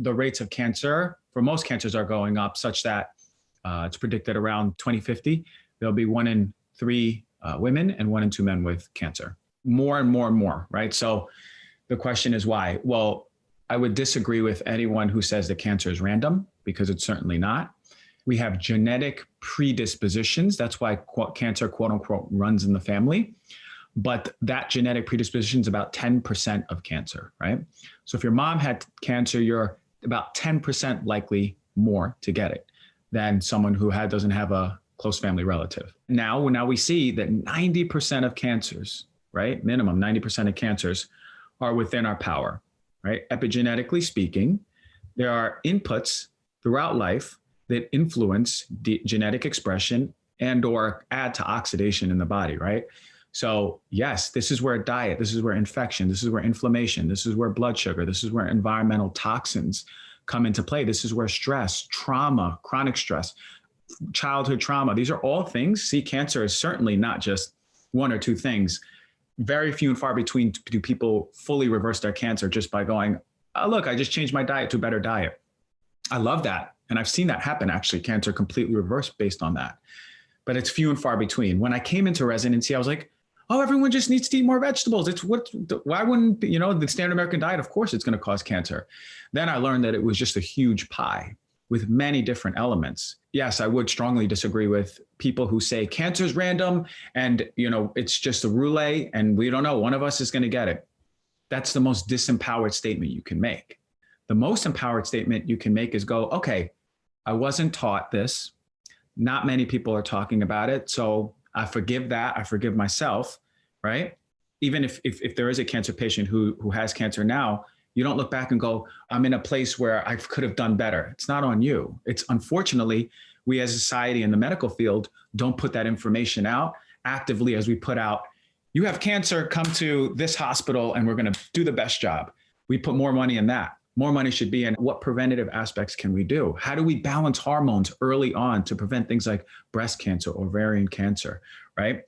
the rates of cancer for most cancers are going up such that uh, it's predicted around 2050, there'll be one in three uh, women and one in two men with cancer. More and more and more, right? So the question is why? Well, I would disagree with anyone who says that cancer is random because it's certainly not. We have genetic predispositions. That's why cancer, quote unquote, runs in the family. But that genetic predisposition is about 10% of cancer, right? So if your mom had cancer, you're about 10% likely more to get it than someone who had, doesn't have a close family relative. Now, now we see that 90% of cancers, right? Minimum 90% of cancers are within our power, right? Epigenetically speaking, there are inputs throughout life that influence genetic expression and or add to oxidation in the body, right? So yes, this is where diet, this is where infection, this is where inflammation, this is where blood sugar, this is where environmental toxins come into play. This is where stress, trauma, chronic stress, childhood trauma, these are all things. See, cancer is certainly not just one or two things. Very few and far between do people fully reverse their cancer just by going, oh, look, I just changed my diet to a better diet. I love that. And I've seen that happen actually, cancer completely reversed based on that. But it's few and far between. When I came into residency, I was like, oh, everyone just needs to eat more vegetables. It's what, why wouldn't, you know, the standard American diet, of course, it's going to cause cancer. Then I learned that it was just a huge pie with many different elements. Yes, I would strongly disagree with people who say cancer is random and, you know, it's just a roulette and we don't know, one of us is going to get it. That's the most disempowered statement you can make. The most empowered statement you can make is go, okay, I wasn't taught this. Not many people are talking about it. So I forgive that. I forgive myself, right? Even if, if, if there is a cancer patient who, who has cancer now, you don't look back and go, I'm in a place where I could have done better. It's not on you. It's unfortunately, we as a society in the medical field don't put that information out actively as we put out, you have cancer, come to this hospital and we're gonna do the best job. We put more money in that. More money should be in what preventative aspects can we do? How do we balance hormones early on to prevent things like breast cancer, ovarian cancer, right?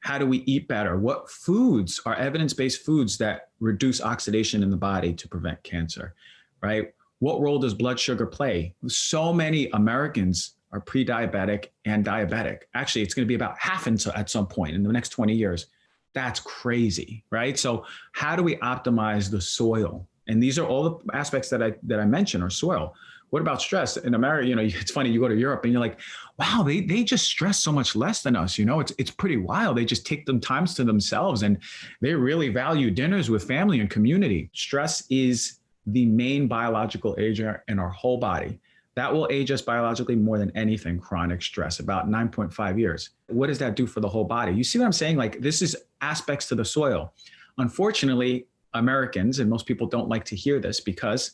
How do we eat better? What foods are evidence-based foods that reduce oxidation in the body to prevent cancer, right? What role does blood sugar play? So many Americans are pre-diabetic and diabetic. Actually, it's going to be about half in, at some point in the next 20 years. That's crazy, right? So how do we optimize the soil? And these are all the aspects that I that I mentioned are soil. What about stress? In America, you know, it's funny, you go to Europe and you're like, wow, they, they just stress so much less than us. You know, it's, it's pretty wild. They just take them times to themselves and they really value dinners with family and community. Stress is the main biological agent in our whole body. That will age us biologically more than anything, chronic stress, about 9.5 years. What does that do for the whole body? You see what I'm saying? Like this is aspects to the soil. Unfortunately, Americans, and most people don't like to hear this because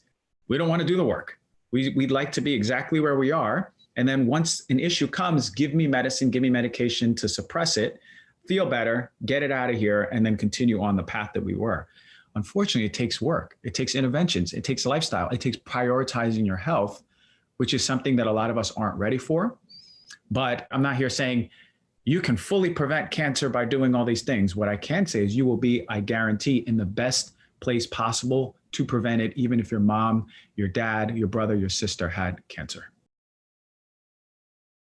we don't want to do the work. We, we'd like to be exactly where we are. And then once an issue comes, give me medicine, give me medication to suppress it, feel better, get it out of here, and then continue on the path that we were. Unfortunately, it takes work. It takes interventions. It takes a lifestyle. It takes prioritizing your health, which is something that a lot of us aren't ready for. But I'm not here saying you can fully prevent cancer by doing all these things. What I can say is you will be, I guarantee, in the best place possible to prevent it, even if your mom, your dad, your brother, your sister had cancer.